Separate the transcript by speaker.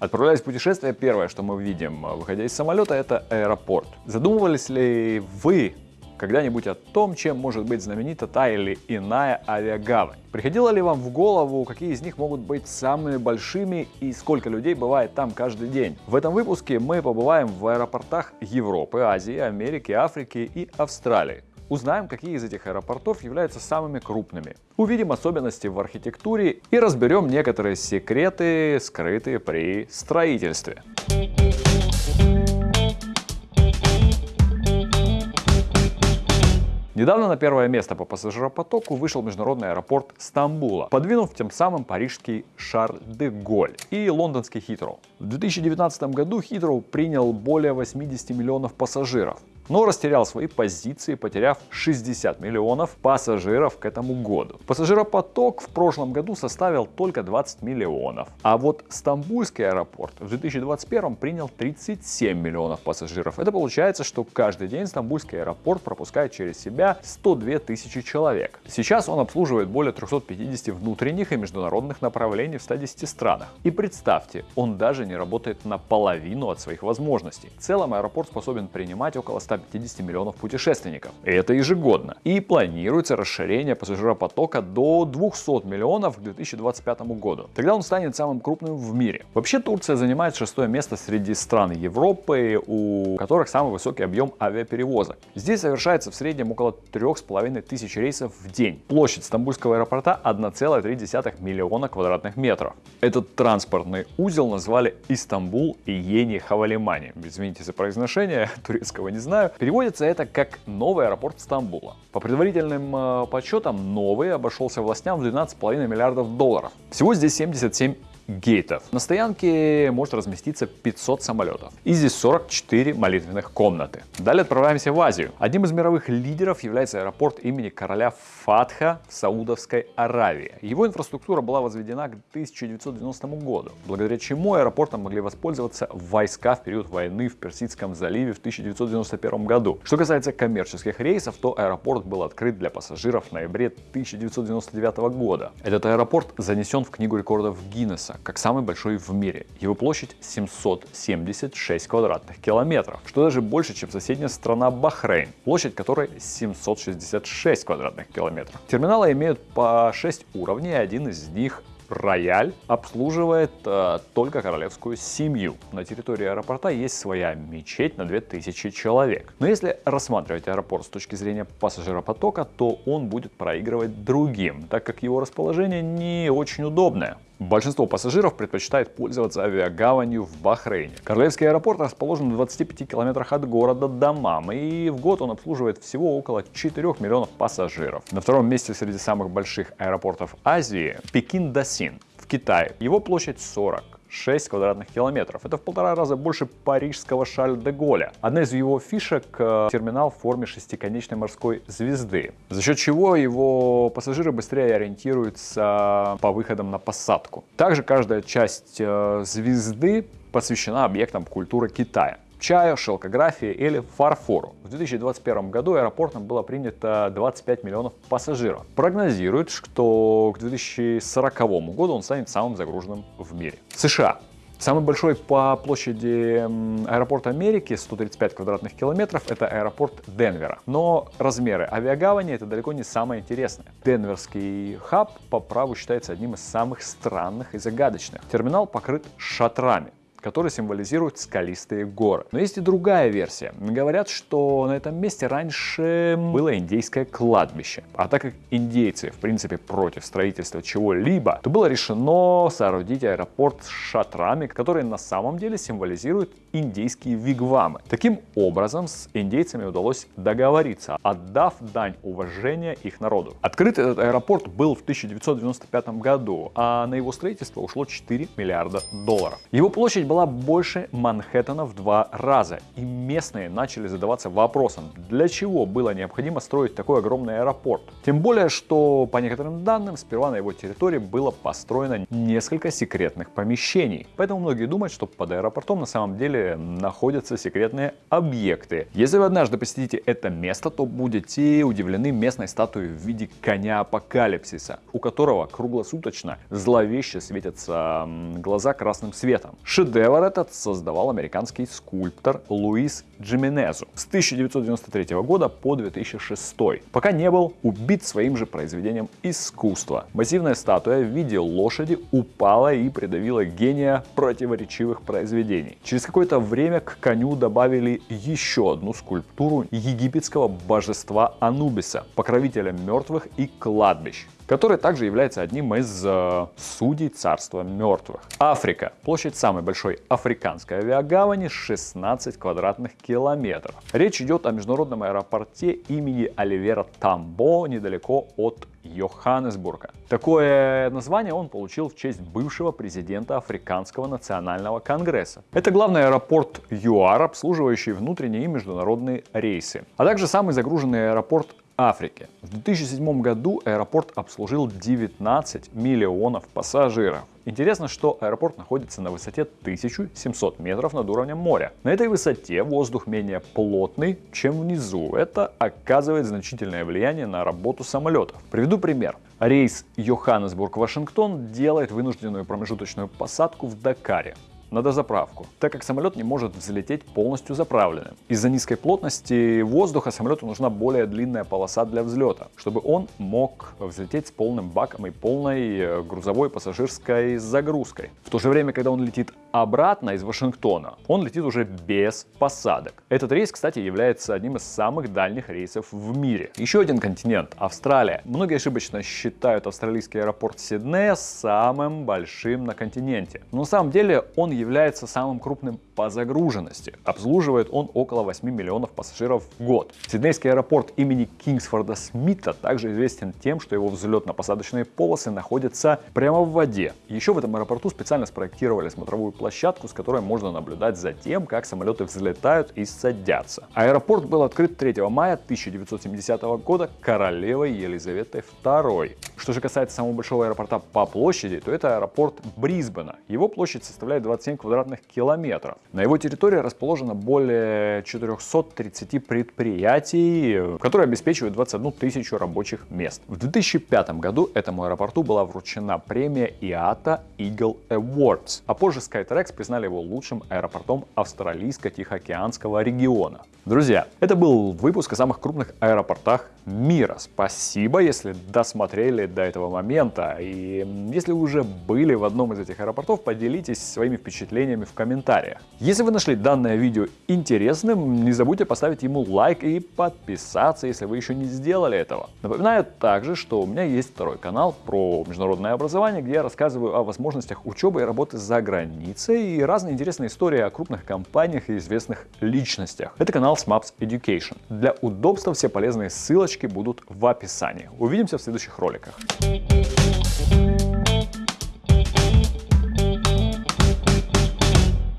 Speaker 1: Отправляясь в путешествие, первое, что мы видим, выходя из самолета, это аэропорт. Задумывались ли вы когда-нибудь о том, чем может быть знаменита та или иная авиагавань? Приходило ли вам в голову, какие из них могут быть самыми большими и сколько людей бывает там каждый день? В этом выпуске мы побываем в аэропортах Европы, Азии, Америки, Африки и Австралии. Узнаем, какие из этих аэропортов являются самыми крупными. Увидим особенности в архитектуре и разберем некоторые секреты, скрытые при строительстве. Недавно на первое место по пассажиропотоку вышел международный аэропорт Стамбула, подвинув тем самым парижский Шарль-де-Голь и лондонский Хитроу. В 2019 году Хитроу принял более 80 миллионов пассажиров но растерял свои позиции, потеряв 60 миллионов пассажиров к этому году. Пассажиропоток в прошлом году составил только 20 миллионов, а вот Стамбульский аэропорт в 2021 принял 37 миллионов пассажиров. Это получается, что каждый день Стамбульский аэропорт пропускает через себя 102 тысячи человек. Сейчас он обслуживает более 350 внутренних и международных направлений в 110 странах. И представьте, он даже не работает наполовину от своих возможностей. В целом аэропорт способен принимать около 100 150 миллионов путешественников. И это ежегодно. И планируется расширение пассажиропотока до 200 миллионов к 2025 году. Тогда он станет самым крупным в мире. Вообще Турция занимает шестое место среди стран Европы, у которых самый высокий объем авиаперевозок. Здесь совершается в среднем около 3,5 тысяч рейсов в день. Площадь Стамбульского аэропорта 1,3 миллиона квадратных метров. Этот транспортный узел назвали Истамбул и Ени Хавалимани. Извините за произношение, турецкого не знаю. Переводится это как «Новый аэропорт Стамбула». По предварительным э, подсчетам, новый обошелся властям в 12,5 миллиардов долларов. Всего здесь 77 гейтов. На стоянке может разместиться 500 самолетов. И здесь 44 молитвенных комнаты. Далее отправляемся в Азию. Одним из мировых лидеров является аэропорт имени короля Фатха в Саудовской Аравии. Его инфраструктура была возведена к 1990 году, благодаря чему аэропортом могли воспользоваться войска в период войны в Персидском заливе в 1991 году. Что касается коммерческих рейсов, то аэропорт был открыт для пассажиров в ноябре 1999 года. Этот аэропорт занесен в Книгу рекордов Гиннесса как самый большой в мире. Его площадь 776 квадратных километров, что даже больше, чем соседняя страна Бахрейн, площадь которой 766 квадратных километров. Терминалы имеют по 6 уровней, один из них Рояль обслуживает э, только королевскую семью. На территории аэропорта есть своя мечеть на 2000 человек. Но если рассматривать аэропорт с точки зрения пассажиропотока, то он будет проигрывать другим, так как его расположение не очень удобное. Большинство пассажиров предпочитает пользоваться авиагаванью в Бахрейне. Королевский аэропорт расположен в 25 километрах от города Дамам, и в год он обслуживает всего около 4 миллионов пассажиров. На втором месте среди самых больших аэропортов Азии Пекин-Дасин в Китае. Его площадь 40 6 квадратных километров. Это в полтора раза больше парижского Шарль-де-Голля. Одна из его фишек э, — терминал в форме шестиконечной морской звезды, за счет чего его пассажиры быстрее ориентируются по выходам на посадку. Также каждая часть э, звезды посвящена объектам культуры Китая чаю, шелкографии или фарфору. В 2021 году аэропортом было принято 25 миллионов пассажиров. Прогнозируют, что к 2040 году он станет самым загруженным в мире. США. Самый большой по площади аэропорт Америки, 135 квадратных километров, это аэропорт Денвера. Но размеры авиагавани это далеко не самое интересное. Денверский хаб по праву считается одним из самых странных и загадочных. Терминал покрыт шатрами который символизирует скалистые горы. Но есть и другая версия. Говорят, что на этом месте раньше было индейское кладбище. А так как индейцы, в принципе, против строительства чего-либо, то было решено соорудить аэропорт с шатрами, которые на самом деле символизируют индейские вигвамы. Таким образом, с индейцами удалось договориться, отдав дань уважения их народу. Открыт этот аэропорт был в 1995 году, а на его строительство ушло 4 миллиарда долларов. Его площадь была больше Манхэттена в два раза. И местные начали задаваться вопросом, для чего было необходимо строить такой огромный аэропорт. Тем более, что по некоторым данным, сперва на его территории было построено несколько секретных помещений. Поэтому многие думают, что под аэропортом на самом деле находятся секретные объекты. Если вы однажды посетите это место, то будете удивлены местной статуей в виде коня апокалипсиса, у которого круглосуточно зловеще светятся глаза красным светом. Шедевр этот создавал американский скульптор Луис Джименезу с 1993 года по 2006, пока не был убит своим же произведением искусства. Массивная статуя в виде лошади упала и придавила гения противоречивых произведений. Через какое-то время к коню добавили еще одну скульптуру египетского божества Анубиса, покровителя мертвых и кладбищ который также является одним из э, судей царства мертвых. Африка. Площадь самой большой африканской авиагавани 16 квадратных километров. Речь идет о международном аэропорте имени Оливера Тамбо недалеко от Йоханнесбурга. Такое название он получил в честь бывшего президента Африканского национального конгресса. Это главный аэропорт ЮАР, обслуживающий внутренние и международные рейсы, а также самый загруженный аэропорт Африке. В 2007 году аэропорт обслужил 19 миллионов пассажиров. Интересно, что аэропорт находится на высоте 1700 метров над уровнем моря. На этой высоте воздух менее плотный, чем внизу. Это оказывает значительное влияние на работу самолетов. Приведу пример. Рейс Йоханнесбург-Вашингтон делает вынужденную промежуточную посадку в Дакаре на дозаправку, так как самолет не может взлететь полностью заправленным. Из-за низкой плотности воздуха самолету нужна более длинная полоса для взлета, чтобы он мог взлететь с полным баком и полной э, грузовой пассажирской загрузкой. В то же время, когда он летит обратно из Вашингтона, он летит уже без посадок. Этот рейс, кстати, является одним из самых дальних рейсов в мире. Еще один континент, Австралия. Многие ошибочно считают австралийский аэропорт Сиднея самым большим на континенте. Но на самом деле он является самым крупным по загруженности. Обслуживает он около 8 миллионов пассажиров в год. Сиднейский аэропорт имени Кингсфорда Смита также известен тем, что его взлетно-посадочные полосы находятся прямо в воде. Еще в этом аэропорту специально спроектировали смотровую площадку, с которой можно наблюдать за тем, как самолеты взлетают и садятся. Аэропорт был открыт 3 мая 1970 года королевой Елизаветой II. Что же касается самого большого аэропорта по площади, то это аэропорт Брисбена. Его площадь составляет 27 квадратных километров. На его территории расположено более 430 предприятий, которые обеспечивают 21 тысячу рабочих мест. В 2005 году этому аэропорту была вручена премия IATA Eagle Awards, а позже Skytrax признали его лучшим аэропортом австралийско-тихоокеанского региона. Друзья, это был выпуск о самых крупных аэропортах мира. Спасибо, если досмотрели до этого момента. И если вы уже были в одном из этих аэропортов, поделитесь своими впечатлениями в комментариях. Если вы нашли данное видео интересным, не забудьте поставить ему лайк и подписаться, если вы еще не сделали этого. Напоминаю также, что у меня есть второй канал про международное образование, где я рассказываю о возможностях учебы и работы за границей и разные интересные истории о крупных компаниях и известных личностях. Это канал SMAPS Education. Для удобства все полезные ссылочки будут в описании. Увидимся в следующих роликах.